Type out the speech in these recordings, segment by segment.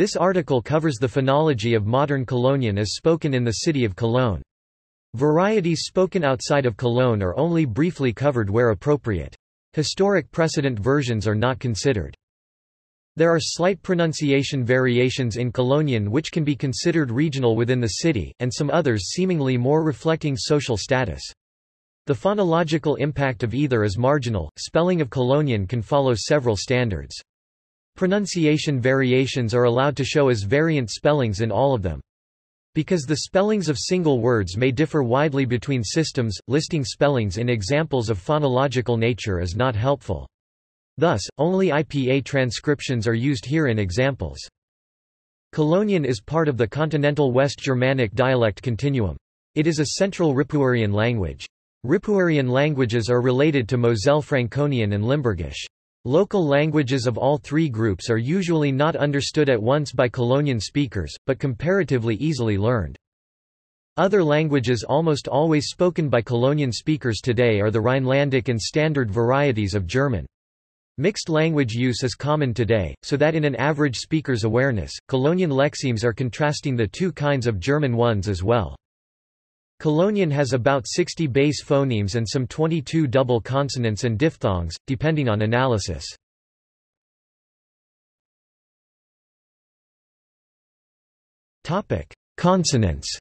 This article covers the phonology of modern Colognian as spoken in the city of Cologne. Varieties spoken outside of Cologne are only briefly covered where appropriate. Historic precedent versions are not considered. There are slight pronunciation variations in Colognian which can be considered regional within the city, and some others seemingly more reflecting social status. The phonological impact of either is marginal, spelling of Colognian can follow several standards. Pronunciation variations are allowed to show as variant spellings in all of them. Because the spellings of single words may differ widely between systems, listing spellings in examples of phonological nature is not helpful. Thus, only IPA transcriptions are used here in examples. Colognian is part of the continental West Germanic dialect continuum. It is a central Ripuarian language. Ripuarian languages are related to Moselle Franconian and Limburgish. Local languages of all three groups are usually not understood at once by Colognian speakers, but comparatively easily learned. Other languages almost always spoken by Colognian speakers today are the Rhinelandic and Standard varieties of German. Mixed language use is common today, so that in an average speaker's awareness, Colognian lexemes are contrasting the two kinds of German ones as well. Colognian has about 60 base phonemes and some 22 double consonants and diphthongs, depending on analysis. Consonants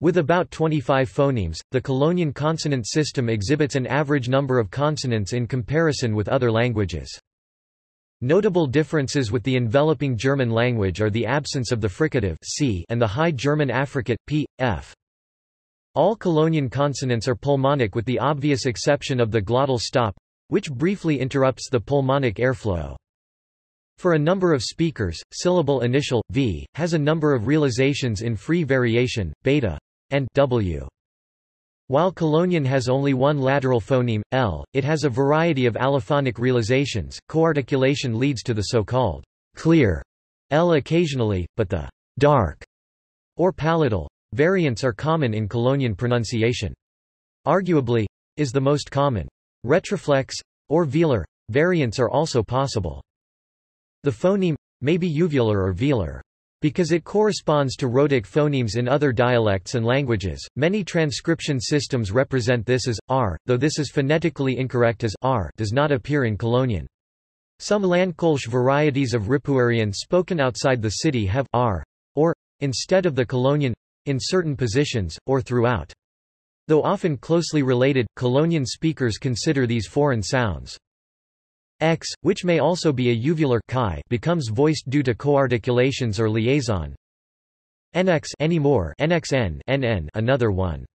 With about 25 phonemes, the Colognian consonant system exhibits an average number of consonants in comparison with other languages. Notable differences with the enveloping German language are the absence of the fricative c and the High German affricate p, f. All Colognian consonants are pulmonic with the obvious exception of the glottal stop, which briefly interrupts the pulmonic airflow. For a number of speakers, syllable initial, v, has a number of realizations in free variation, beta, and w. While Colognian has only one lateral phoneme, L, it has a variety of allophonic realizations. Coarticulation leads to the so-called clear L occasionally, but the dark or palatal variants are common in Colognian pronunciation. Arguably, is the most common. Retroflex, or velar, variants are also possible. The phoneme, may be uvular or velar. Because it corresponds to rhotic phonemes in other dialects and languages, many transcription systems represent this as r, though this is phonetically incorrect as r does not appear in Colognian. Some Landkolsch varieties of Ripuarian spoken outside the city have r or instead of the Colognian in certain positions or throughout. Though often closely related, Colognian speakers consider these foreign sounds. X, which may also be a uvular chi, becomes voiced due to coarticulations or liaison. NX anymore NXN NN another one.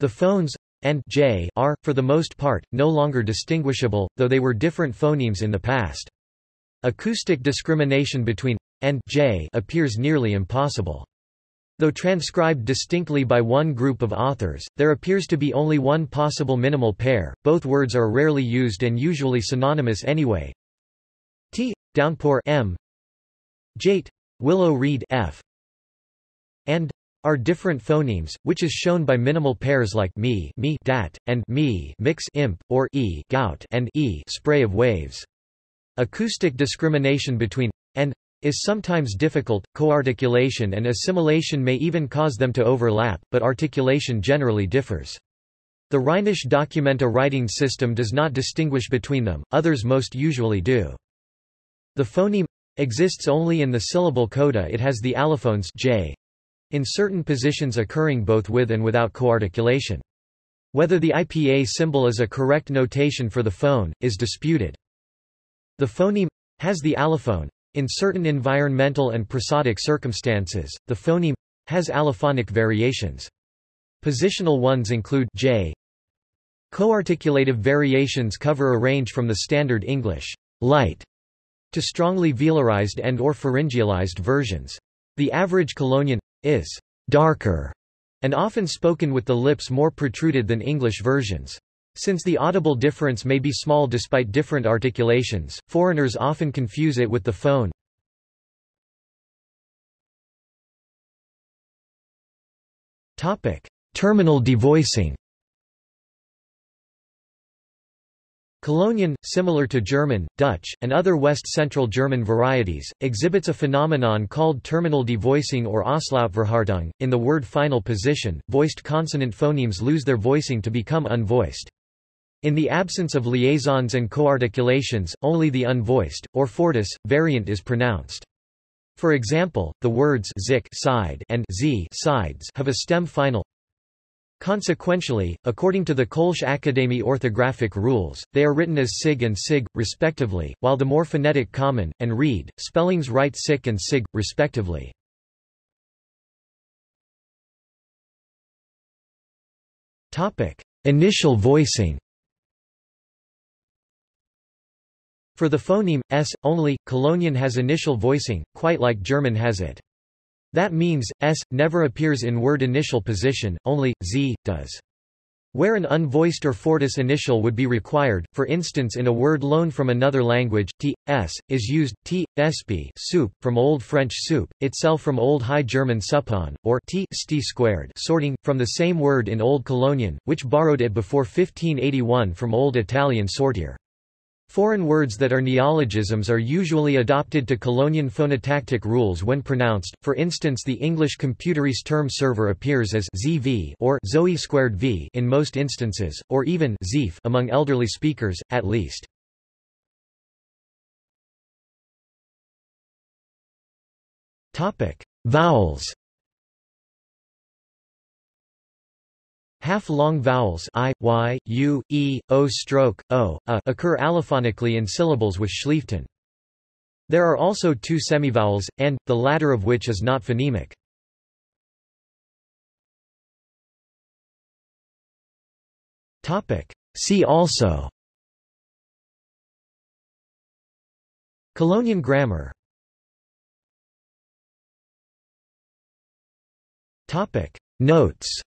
The phones and j are, for the most part, no longer distinguishable, though they were different phonemes in the past. Acoustic discrimination between and j appears nearly impossible. Though transcribed distinctly by one group of authors, there appears to be only one possible minimal pair, both words are rarely used and usually synonymous anyway. T. Downpour M. Jate. Willow reed F. and are different phonemes, which is shown by minimal pairs like me, me dat, and me mix imp, or e gout and e spray of waves. Acoustic discrimination between and is sometimes difficult, coarticulation and assimilation may even cause them to overlap, but articulation generally differs. The Rheinische Dokumenta writing system does not distinguish between them, others most usually do. The phoneme exists only in the syllable coda it has the allophones j in certain positions occurring both with and without coarticulation. Whether the IPA symbol is a correct notation for the phone, is disputed. The phoneme has the allophone, in certain environmental and prosodic circumstances, the phoneme has allophonic variations. Positional ones include j. Coarticulative variations cover a range from the standard English light to strongly velarized and or pharyngealized versions. The average Colognian is darker and often spoken with the lips more protruded than English versions. Since the audible difference may be small despite different articulations, foreigners often confuse it with the phone. Terminal devoicing Colognian, similar to German, Dutch, and other West Central German varieties, exhibits a phenomenon called terminal devoicing or Auslautverhärtung. In the word final position, voiced consonant phonemes lose their voicing to become unvoiced. In the absence of liaisons and coarticulations, only the unvoiced, or fortis, variant is pronounced. For example, the words zik side and z sides have a stem final Consequentially, according to the Kölsche Akademie orthographic rules, they are written as sig and sig, respectively, while the more phonetic common, and read, spellings write sic and sig, respectively. Initial voicing For the phoneme, s, only, Colognian has initial voicing, quite like German has it. That means, s, never appears in word initial position, only, z, does. Where an unvoiced or fortis initial would be required, for instance in a word loaned from another language, t, s, is used, t, sp soup, from Old French soup, itself from Old High German suppan, or t sti squared sorting, from the same word in Old Colognian, which borrowed it before 1581 from Old Italian sortier. Foreign words that are neologisms are usually adopted to Colognian phonotactic rules when pronounced, for instance the English computerese term server appears as zv or zoe squared v in most instances, or even zeef among elderly speakers, at least. Vowels Half-long vowels i, y, u, e, o stroke, o, a occur allophonically in syllables with Schleifton. There are also two semivowels, and, the latter of which is not phonemic. See also Colognian grammar Notes